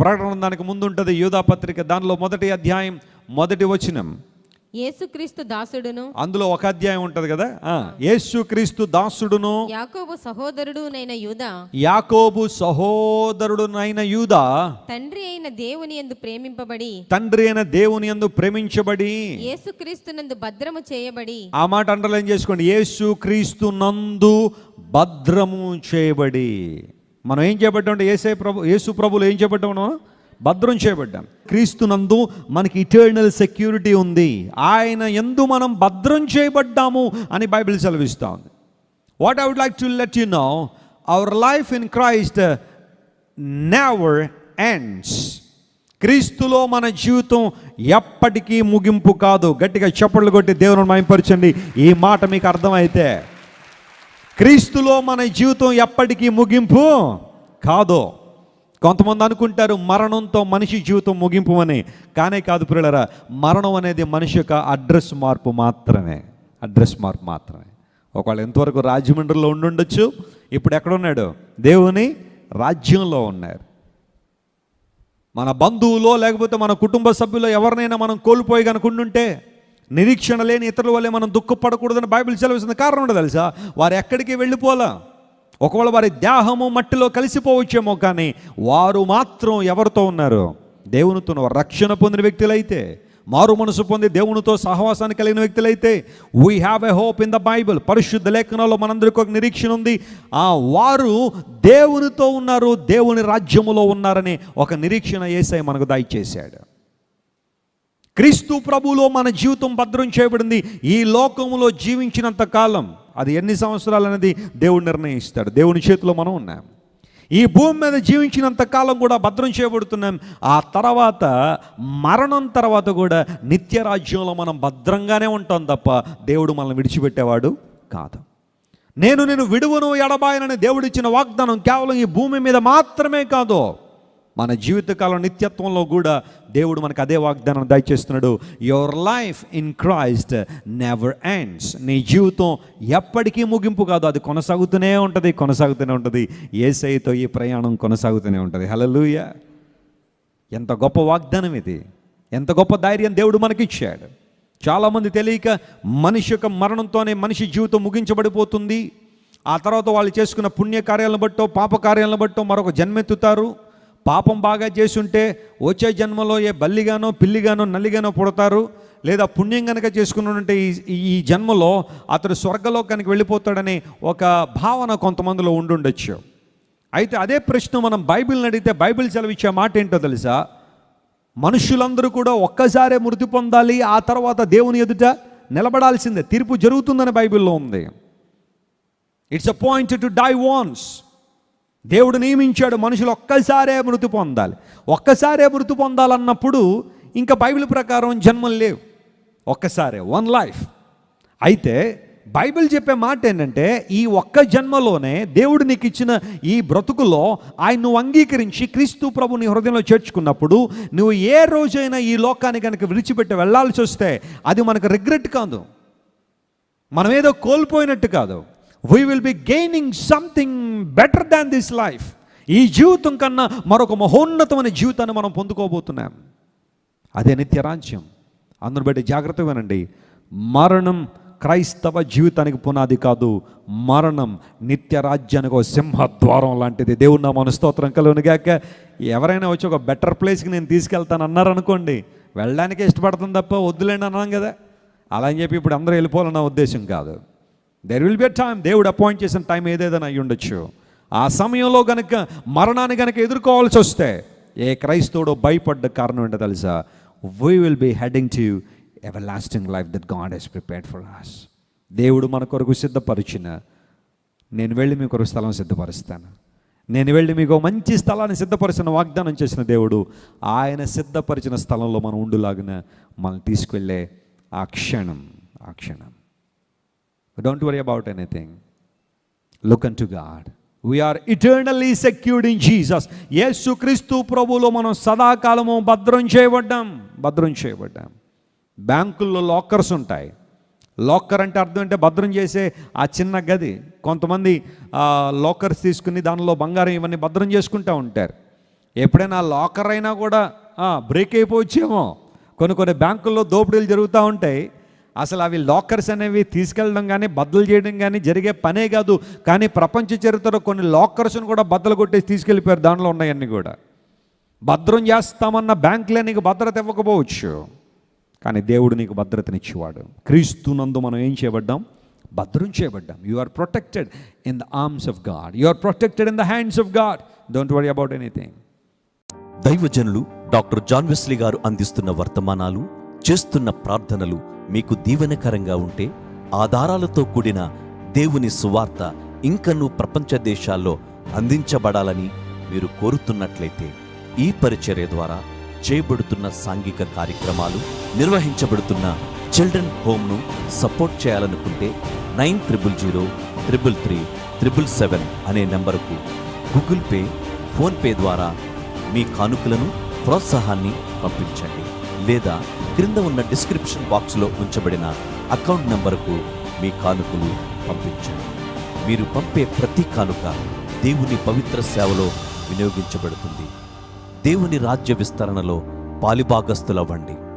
ప్రకటన దానికి ముందు ఉంటుంది యూదా పత్రిక. దానిలో మొదటి అధ్యాయం మొదటి వచనం. యేసుక్రీస్తు దాసుడును. అందులో ఒక అధ్యాయం ఉంటుంది కదా? ఆ, యేసుక్రీస్తు దాసుడును. యాకోబు సహోదరుడు నైన యూదా. యాకోబు సహోదరుడునైన యూదా. తండ్రి అయిన దేవుని యందు ప్రేమింపబడి. తండ్రి అయిన దేవుని యందు ప్రేమించబడి. యేసుక్రీస్తునందు భద్రము చేయబడి. ఆ మాట అండర్లైన్ చేసుకోండి. యేసు క్రీస్తు నందు భద్రము చేయబడి. మనం ఏం చేయబడ్డాం ఏసే ప్రభు యేసు ప్రభులు ఏం చేయబడ్డాం మనం? భద్రం చేయబడ్డాం. క్రీస్తు నందు మనకి ఇటర్నల్ సెక్యూరిటీ ఉంది. ఆయన ఎందు మనం భద్రం చేయబడ్డాము అని బైబిల్ సెలవిస్తూ ఉంది. What I would like to let you know our life in Christ never ends క్రీస్తులో మన జీవితం ఎప్పటికీ ముగింపు కాదు. గట్టిగా చప్పట్లు కొట్టి దేవుని మైంపరచండి ఈ మాట మీకు అర్థమైతే క్రీస్తులో మన జీవితం ఎప్పటికీ ముగింపు కాదు. కొంతమంది అనుకుంటారు మరణంతో మనిషి జీవితం ముగింపు అని కానే కాదు పిల్లరా మరణం అనేది మనిషి యొక్క అడ్రస్ మార్పు మాత్రమే అడ్రస్ మార్పు మాత్రమే. ఒకవేళ ఎంతవరకు రాజమండ్రిలో ఉండుండొచ్చు ఇప్పుడు ఎక్కడున్నాడు దేవుని రాజ్యంలో ఉన్నారు మన బంధువులో లేకపోతే మన కుటుంబ సభ్యులో ఎవరినైనా మనం కోల్పోయి కనుకుంటుంటే నిరీక్షణ లేని ఇతరుల వల్లే మనం దుఃఖపడకూడదని బైబిల్ సెలవుస్తుంది. కారణం ఉండదు తెలుసా? వారు ఎక్కడికి వెళ్ళిపోలా ఒకవేళ వారి దేహము మట్టిలో కలిసిపోవచ్చేమో కానీ వారు మాత్రం ఎవరితో ఉన్నారు? దేవునితో రక్షణ పొందిన వ్యక్తులైతే మారు మనసు పొంది దేవునితో సహవాసాన్ని కలిగిన వ్యక్తులైతే we have a hope in the Bible పరిశుద్ధ లేఖనాల్లో మనందరికీ ఒక నిరీక్షణ ఉంది. ఆ వారు దేవునితో ఉన్నారు దేవుని రాజ్యములో ఉన్నారని ఒక నిరీక్షణ ఏసై మనకు దయచేశాడు. క్రీస్తు ప్రభులో మన జీవితం భద్రం చేయబడింది. ఈ లోకములో జీవించినంత కాలం అది ఎన్ని సంవత్సరాలు అనేది దేవుడు నిర్ణయిస్తాడు. దేవుని చేతిలో మనం ఉన్నాం. ఈ భూమి మీద జీవించినంత కాలం కూడా భద్రం చేయబడుతున్నాం. ఆ తర్వాత మరణం తర్వాత కూడా నిత్య రాజ్యంలో మనం భద్రంగానే ఉంటాం తప్ప దేవుడు మనల్ని విడిచిపెట్టేవాడు కాదు. నేను నేను విడువను ఎడబాయనని దేవుడిచ్చిన వాగ్దానం కేవలం ఈ భూమి మీద మాత్రమే కాదు. మన జీవితకాలం నిత్యత్వంలో కూడా దేవుడు మనకు అదే వాగ్దానం దయచేస్తున్నాడు. Your life in Christ never ends నీ జీవితం ఎప్పటికీ ముగింపు కాదు. అది కొనసాగుతూనే ఉంటుంది కొనసాగుతూనే ఉంటుంది. ఏసైతో ఈ ప్రయాణం కొనసాగుతూనే ఉంటుంది. హలలుయ ఎంత గొప్ప వాగ్దానం ఇది. ఎంత గొప్ప ధైర్యం దేవుడు మనకిచ్చాడు. చాలామంది తెలియక మనిషి యొక్క మరణంతోనే మనిషి జీవితం ముగించబడిపోతుంది. ఆ తర్వాత వాళ్ళు చేసుకున్న పుణ్యకార్యాలను బట్టో పాప కార్యాలను బట్టో మరొక జన్మెత్తుతారు. పాపం బాగా చేసుంటే వచ్చే జన్మలో ఏ బల్లిగానో పిల్లిగానో నల్లిగానో పుడతారు? లేదా పుణ్యం కనుక చేసుకున్నట్టే ఈ ఈ జన్మలో అతడు స్వర్గలోకానికి వెళ్ళిపోతాడని ఒక భావన కొంతమందిలో ఉండుండొచ్చు. అయితే అదే ప్రశ్న మనం బైబిల్ని అడిగితే బైబిల్ సెలవిచ్చే మాట ఏంటో తెలుసా? మనుషులందరూ కూడా ఒక్కసారే మృతి పొందాలి ఆ తర్వాత దేవుని ఎదుట నిలబడాల్సిందే. తీర్పు జరుగుతుందని బైబిల్లో ఉంది. It's a point to die once దేవుడు నియమించాడు మనుషులు ఒక్కసారే మృతి పొందాలి. ఒక్కసారే మృతి పొందాలన్నప్పుడు ఇంకా బైబిల్ ప్రకారం జన్మలు లేవు. ఒక్కసారే వన్ లైఫ్ అయితే బైబిల్ చెప్పే మాట ఏంటంటే ఈ ఒక్క జన్మలోనే దేవుడు నీకు ఇచ్చిన ఈ బ్రతుకులో ఆయన నువ్వు అంగీకరించి క్రీస్తు ప్రభు నీ హృదయంలో చేర్చుకున్నప్పుడు నువ్వు ఏ రోజైనా ఈ లోకాన్ని కనుక విడిచిపెట్టి వెళ్ళాల్సి వస్తే అది మనకు రిగ్రెట్ కాదు. మనం ఏదో కోల్పోయినట్టు కాదు. We will be gaining something better than this life ఈ జీవితం కన్నా మరొక మహోన్నతమైన జీవితాన్ని మనం పొందుకోబోతున్నాం. అదే నిత్య రాజ్యం. బట్టి జాగ్రత్తగా వినండి. మరణం క్రైస్తవ జీవితానికి పునాది కాదు. మరణం నిత్య రాజ్యానికి ఒక సింహద్వారం లాంటిది. దేవుడు నా మన స్తోత్రం కలుగునిగాక. ఎవరైనా వచ్చి ఒక బెటర్ ప్లేస్కి నేను తీసుకెళ్తాను అన్నారనుకోండి వెళ్ళడానికి ఇష్టపడుతుంది తప్ప వద్దులేండి అన్నాం కదా. అలా అని చెప్పి ఇప్పుడు అందరూ వెళ్ళిపోవాలన్న ఉద్దేశం కాదు. దెర్ విల్ బి టైం దేవుడు అపాయింట్ చేసిన టైం ఏదేదైనా అయ్యి ఉండొచ్చు. ఆ సమయంలో గనుక మరణాన్ని గనక ఎదుర్కోవాల్సి వస్తే ఏ క్రైస్తవుడు భయపడ్డ కారణం ఏంటో తెలుసా? We will be heading to everlasting life that God has prepared for us దేవుడు మన కొరకు సిద్ధపరిచిన నేను వెళ్ళి మీ కొరకు స్థలం సిద్ధపరుస్తాను. నేను వెళ్ళి మీకు మంచి స్థలాన్ని సిద్ధపరిచిన వాగ్దానం చేసిన దేవుడు ఆయన సిద్ధపరిచిన స్థలంలో మనం ఉండులాగిన మనం తీసుకెళ్ళే ఆ క్షణం ఆ క్షణం. Don't worry about anything look unto God we are eternally secured in Jesus Yesu Kreestu ప్రభులో మనం సదాకాలము భద్రం చేయబడ్డాం. భద్రం చేయబడ్డాం. బ్యాంకుల్లో లాకర్స్ ఉంటాయి. లాకర్ అంటే అర్థం అంటే భద్రం చేసే ఆ చిన్న గది. కొంతమంది లాకర్స్ తీసుకుని దానిలో బంగారం ఇవన్నీ భద్రం చేసుకుంటూ ఉంటారు. ఎప్పుడైనా లాకర్ అయినా కూడా బ్రేక్ అయిపోవచ్చేమో. కొన్ని కొన్ని బ్యాంకుల్లో దోపిడీలు జరుగుతూ ఉంటాయి. అసలు అవి లాకర్స్ అనేవి తీసుకెళ్ళడం కానీ బద్దలు చేయడం కానీ జరిగే పనే కాదు. కానీ ప్రపంచ చరిత్రలో కొన్ని లాకర్స్ను కూడా బద్దలు కొట్టేసి తీసుకెళ్ళిపోయారు. దానిలో ఉన్నాయన్నీ కూడా. భద్రం చేస్తామన్న బ్యాంకులే నీకు భద్రత ఇవ్వకపోవచ్చు. కానీ దేవుడు నీకు భద్రతనిచ్చేవాడు. క్రీస్తునందు మనం ఏం చేయబడ్డాం? భద్రం చేయబడ్డాం. You are protected in the arms of God you are protected in the hands of God don't worry about anything దైవజనులు డాక్టర్ జాన్ వెస్లీ గారు అందిస్తున్న వర్తమానాలు చేస్తున్న ప్రార్థనలు మీకు దీవెనకరంగా ఉంటే ఆధారాలతో కూడిన దేవుని సువార్త ఇంకనూ ప్రపంచ దేశాల్లో అందించబడాలని మీరు కోరుతున్నట్లయితే ఈ పరిచర్య ద్వారా చేయబడుతున్న సాంఘిక కార్యక్రమాలు నిర్వహించబడుతున్న చిల్డ్రన్ హోమ్ను సపోర్ట్ చేయాలనుకుంటే nine triple zero triple three triple seven అనే నెంబరుకు గూగుల్ పే ఫోన్పే ద్వారా మీ కానుకలను ప్రోత్సాహాన్ని పంపించండి. లేదా క్రింద ఉన్న డిస్క్రిప్షన్ బాక్స్లో ఉంచబడిన అకౌంట్ నంబరుకు మీ కానుకలు పంపించండి. మీరు పంపే ప్రతి కానుక దేవుని పవిత్ర సేవలో వినియోగించబడుతుంది. దేవుని రాజ్య విస్తరణలో పాలిభాగస్తులవ్వండి